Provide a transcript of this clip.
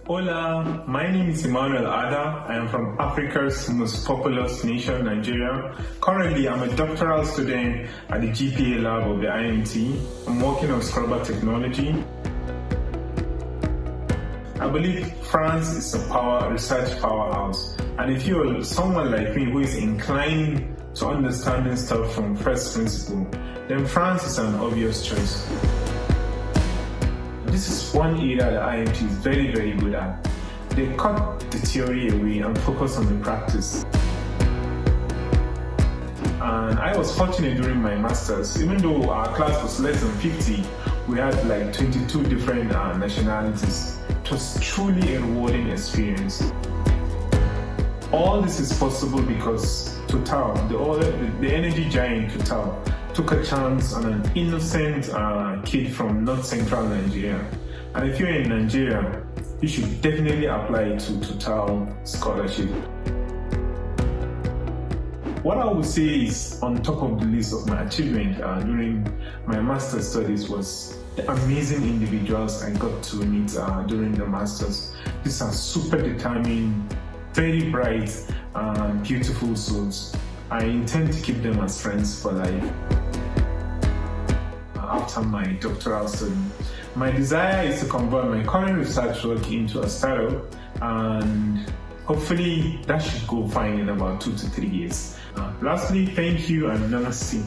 Hola, my name is Emmanuel Ada. I am from Africa's most populous nation, Nigeria. Currently, I'm a doctoral student at the GPA lab of the IMT. I'm working on scrubber technology. I believe France is a power research powerhouse. And if you're someone like me who is inclined to understanding stuff from first principle, then France is an obvious choice. This is one area that IMT is very, very good at. They cut the theory away and focus on the practice. And I was fortunate during my master's, even though our class was less than 50, we had like 22 different uh, nationalities. It was truly a rewarding experience. All this is possible because Total, the, the energy giant Total, took a chance on an innocent uh, kid from north central Nigeria. And if you're in Nigeria, you should definitely apply to Total Scholarship. What I would say is on top of the list of my achievement uh, during my master's studies was the amazing individuals I got to meet uh, during the masters. These are super determined, very bright, uh, beautiful souls. I intend to keep them as friends for life after my doctoral study. My desire is to convert my current research work into a startup and hopefully that should go fine in about two to three years. Uh, lastly, thank you and namaste.